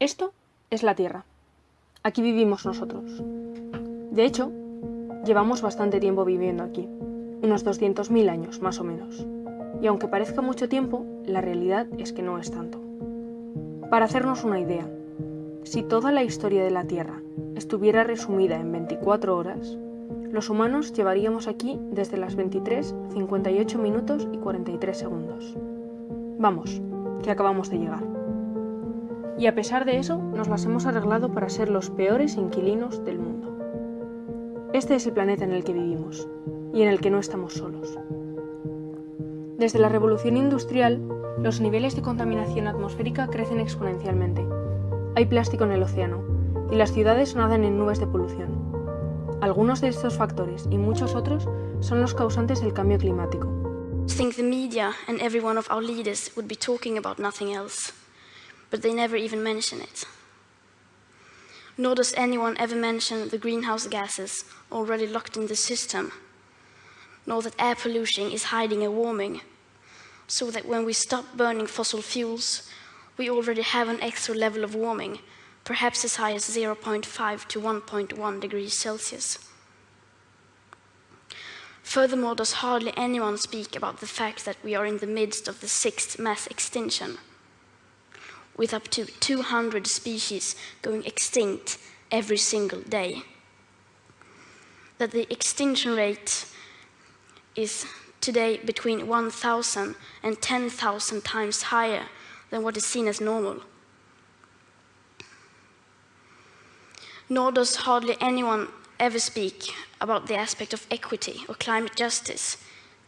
Esto es la Tierra. Aquí vivimos nosotros. De hecho, llevamos bastante tiempo viviendo aquí, unos 200.000 años más o menos. Y aunque parezca mucho tiempo, la realidad es que no es tanto. Para hacernos una idea, si toda la historia de la Tierra estuviera resumida en 24 horas, los humanos llevaríamos aquí desde las 23, 58 minutos y 43 segundos. Vamos, que acabamos de llegar y a pesar de eso nos las hemos arreglado para ser los peores inquilinos del mundo. Este es el planeta en el que vivimos y en el que no estamos solos. Desde la revolución industrial, los niveles de contaminación atmosférica crecen exponencialmente. Hay plástico en el océano y las ciudades nadan en nubes de polución. Algunos de estos factores y muchos otros son los causantes del cambio climático. think the media and every one of our leaders would be talking about nothing else. But they never even mention it. Nor does anyone ever mention the greenhouse gases already locked in the system, nor that air pollution is hiding a warming, so that when we stop burning fossil fuels, we already have an extra level of warming, perhaps as high as 0.5 to 1.1 degrees Celsius. Furthermore, does hardly anyone speak about the fact that we are in the midst of the sixth mass extinction, with up to 200 species going extinct every single day. That the extinction rate is today between 1,000 and 10,000 times higher than what is seen as normal. Nor does hardly anyone ever speak about the aspect of equity or climate justice,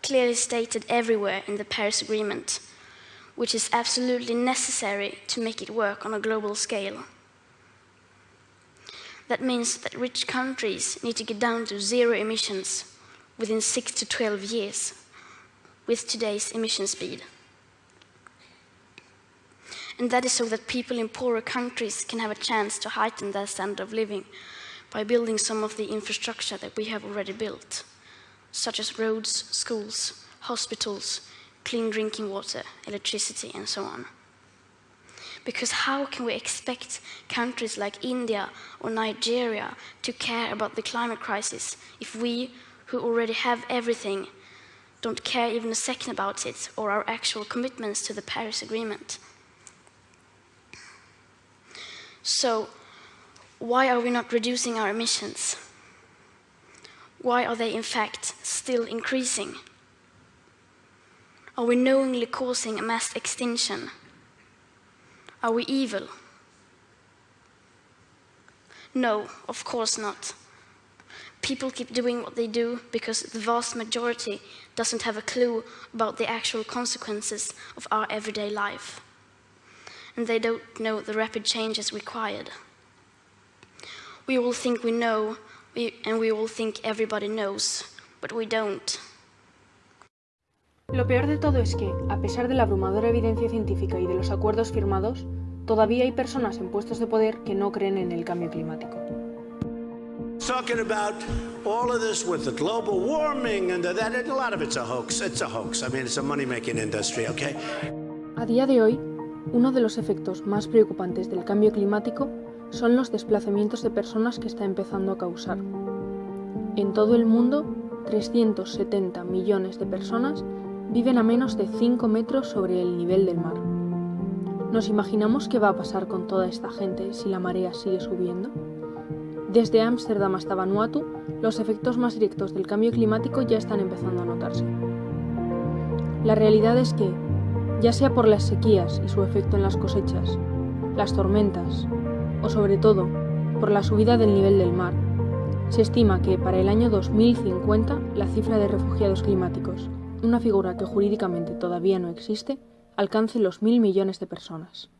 clearly stated everywhere in the Paris Agreement, which is absolutely necessary to make it work on a global scale. That means that rich countries need to get down to zero emissions within 6 to 12 years with today's emission speed. And that is so that people in poorer countries can have a chance to heighten their standard of living by building some of the infrastructure that we have already built, such as roads, schools, hospitals, clean drinking water, electricity, and so on. Because how can we expect countries like India or Nigeria to care about the climate crisis if we, who already have everything, don't care even a second about it or our actual commitments to the Paris Agreement? So, why are we not reducing our emissions? Why are they in fact still increasing? Are we knowingly causing a mass extinction? Are we evil? No, of course not. People keep doing what they do because the vast majority doesn't have a clue about the actual consequences of our everyday life. And they don't know the rapid changes required. We all think we know, and we all think everybody knows, but we don't. Lo peor de todo es que, a pesar de la abrumadora evidencia científica y de los acuerdos firmados, todavía hay personas en puestos de poder que no creen en el cambio climático. Talking about all of this with the global warming and that, a lot of it's a hoax. It's a hoax. I mean, it's a money-making industry, okay? A día de hoy, uno de los efectos más preocupantes del cambio climático son los desplazamientos de personas que está empezando a causar. En todo el mundo, 370 millones de personas viven a menos de 5 metros sobre el nivel del mar. ¿Nos imaginamos qué va a pasar con toda esta gente si la marea sigue subiendo? Desde Ámsterdam hasta Vanuatu, los efectos más directos del cambio climático ya están empezando a notarse. La realidad es que, ya sea por las sequías y su efecto en las cosechas, las tormentas, o sobre todo por la subida del nivel del mar, se estima que para el año 2050 la cifra de refugiados climáticos una figura que jurídicamente todavía no existe, alcance los mil millones de personas.